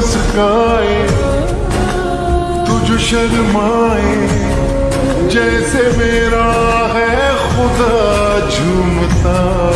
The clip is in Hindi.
मुस्काए तुझ शर्माए जैसे मेरा है खुदा झूमता।